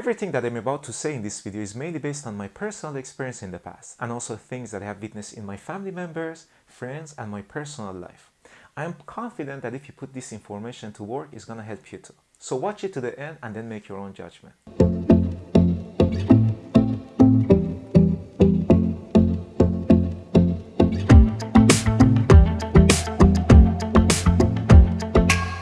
Everything that I'm about to say in this video is mainly based on my personal experience in the past and also things that I have witnessed in my family members, friends and my personal life. I am confident that if you put this information to work, it's gonna help you too. So watch it to the end and then make your own judgment.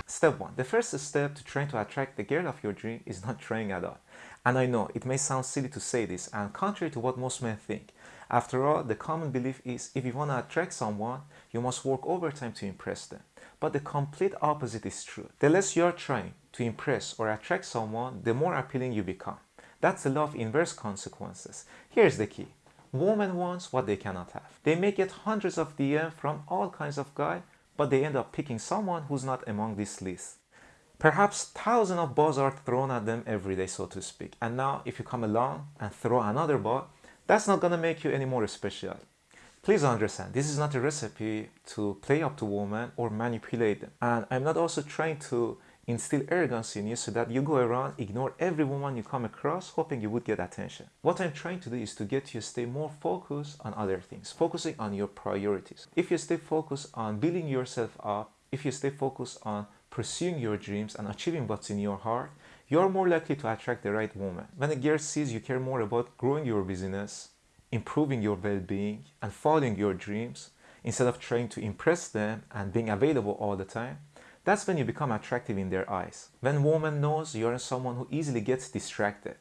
Step 1. The first step to trying to attract the girl of your dream is not trying at all. And I know it may sound silly to say this and contrary to what most men think. After all, the common belief is if you want to attract someone, you must work overtime to impress them. But the complete opposite is true. The less you are trying to impress or attract someone, the more appealing you become. That's the law of inverse consequences. Here's the key. Woman wants what they cannot have. They may get hundreds of DM from all kinds of guys, but they end up picking someone who's not among this list. Perhaps thousands of balls are thrown at them every day, so to speak. And now if you come along and throw another ball, that's not gonna make you any more special. Please understand, this is not a recipe to play up to women or manipulate them. And I'm not also trying to instill arrogance in you so that you go around, ignore every woman you come across, hoping you would get attention. What I'm trying to do is to get you to stay more focused on other things, focusing on your priorities. If you stay focused on building yourself up, if you stay focused on pursuing your dreams and achieving what's in your heart, you're more likely to attract the right woman. When a girl sees you care more about growing your business, improving your well-being, and following your dreams, instead of trying to impress them and being available all the time, that's when you become attractive in their eyes. When woman knows you're someone who easily gets distracted,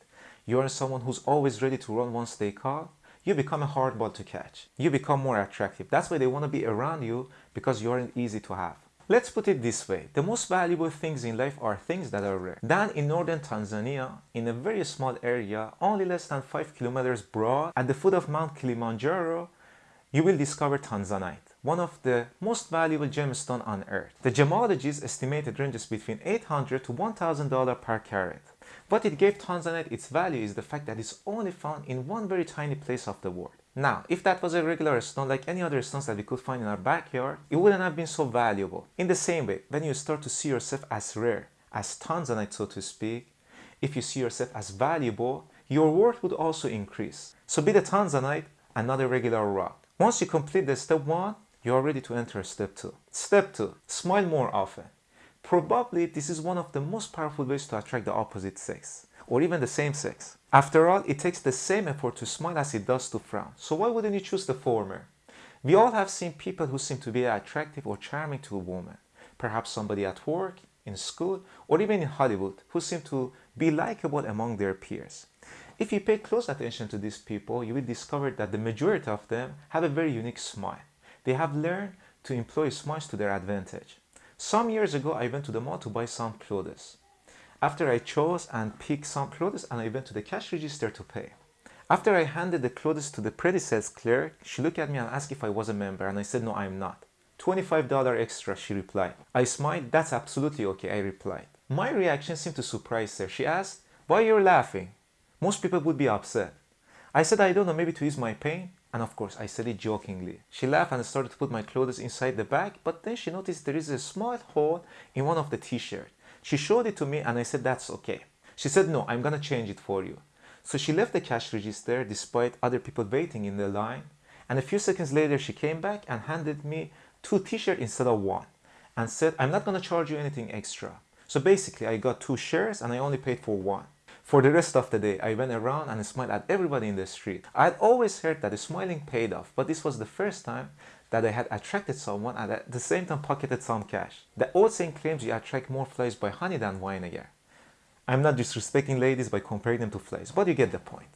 you're someone who's always ready to run once they call, you become a hard ball to catch. You become more attractive. That's why they want to be around you because you aren't easy to have. Let's put it this way. The most valuable things in life are things that are rare. Down in northern Tanzania, in a very small area, only less than 5 kilometers broad, at the foot of Mount Kilimanjaro, you will discover Tanzanite one of the most valuable gemstone on earth. The gemologists estimated ranges between 800 to $1,000 per carat. What it gave Tanzanite its value is the fact that it's only found in one very tiny place of the world. Now, if that was a regular stone like any other stones that we could find in our backyard, it wouldn't have been so valuable. In the same way, when you start to see yourself as rare, as Tanzanite so to speak, if you see yourself as valuable, your worth would also increase. So be the Tanzanite and not a regular rock. Once you complete the step 1, you are ready to enter step 2. Step 2. Smile more often. Probably this is one of the most powerful ways to attract the opposite sex or even the same sex. After all, it takes the same effort to smile as it does to frown. So why wouldn't you choose the former? We all have seen people who seem to be attractive or charming to a woman. Perhaps somebody at work, in school, or even in Hollywood who seem to be likable among their peers. If you pay close attention to these people, you will discover that the majority of them have a very unique smile. They have learned to employ smiles to their advantage. Some years ago, I went to the mall to buy some clothes. After I chose and picked some clothes and I went to the cash register to pay. After I handed the clothes to the sales clerk, she looked at me and asked if I was a member and I said no, I'm not. $25 extra, she replied. I smiled, that's absolutely okay, I replied. My reaction seemed to surprise her. She asked, why you're laughing? Most people would be upset. I said, I don't know, maybe to ease my pain. And of course, I said it jokingly. She laughed and started to put my clothes inside the bag, but then she noticed there is a small hole in one of the t-shirts. She showed it to me and I said, that's okay. She said, no, I'm gonna change it for you. So she left the cash register despite other people waiting in the line. And a few seconds later, she came back and handed me two t-shirts instead of one and said, I'm not gonna charge you anything extra. So basically, I got two shirts and I only paid for one. For the rest of the day, I went around and smiled at everybody in the street. I had always heard that smiling paid off, but this was the first time that I had attracted someone and at the same time pocketed some cash. The old saying claims you attract more flies by honey than vinegar. I'm not disrespecting ladies by comparing them to flies, but you get the point.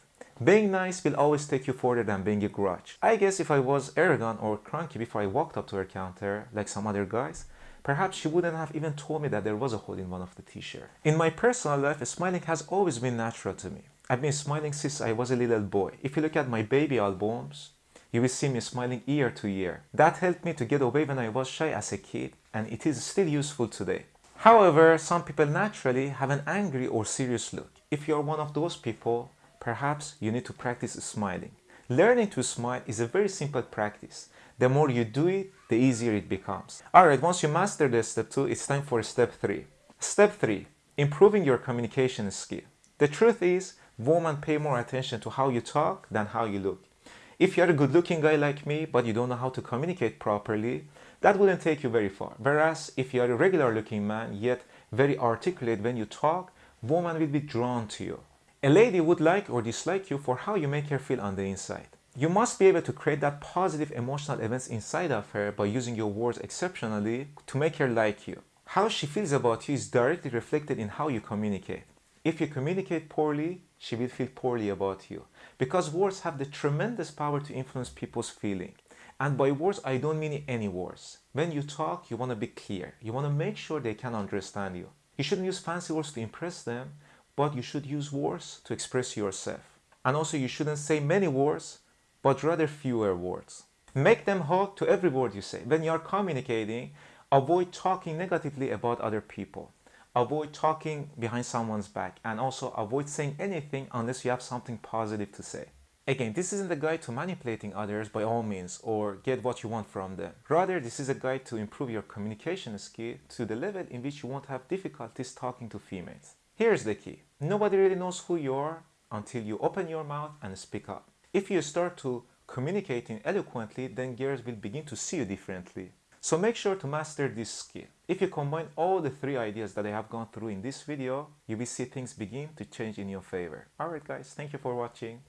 Being nice will always take you further than being a grudge. I guess if I was arrogant or cranky before I walked up to her counter, like some other guys, Perhaps she wouldn't have even told me that there was a hole in one of the t-shirts. In my personal life, smiling has always been natural to me. I've been smiling since I was a little boy. If you look at my baby albums, you will see me smiling year to year. That helped me to get away when I was shy as a kid and it is still useful today. However, some people naturally have an angry or serious look. If you're one of those people, perhaps you need to practice smiling. Learning to smile is a very simple practice. The more you do it, the easier it becomes. Alright, once you master the step 2, it's time for step 3. Step 3. Improving your communication skill. The truth is, women pay more attention to how you talk than how you look. If you're a good looking guy like me, but you don't know how to communicate properly, that wouldn't take you very far. Whereas if you're a regular looking man, yet very articulate when you talk, women will be drawn to you. A lady would like or dislike you for how you make her feel on the inside. You must be able to create that positive emotional events inside of her by using your words exceptionally to make her like you. How she feels about you is directly reflected in how you communicate. If you communicate poorly, she will feel poorly about you. Because words have the tremendous power to influence people's feeling. And by words, I don't mean any words. When you talk, you want to be clear. You want to make sure they can understand you. You shouldn't use fancy words to impress them, but you should use words to express yourself. And also you shouldn't say many words, but rather fewer words. Make them hug to every word you say. When you are communicating, avoid talking negatively about other people. Avoid talking behind someone's back and also avoid saying anything unless you have something positive to say. Again, this isn't a guide to manipulating others by all means or get what you want from them. Rather, this is a guide to improve your communication skill to the level in which you won't have difficulties talking to females. Here's the key. Nobody really knows who you are until you open your mouth and speak up. If you start to communicating eloquently, then girls will begin to see you differently. So make sure to master this skill. If you combine all the three ideas that I have gone through in this video, you will see things begin to change in your favor. Alright guys, thank you for watching.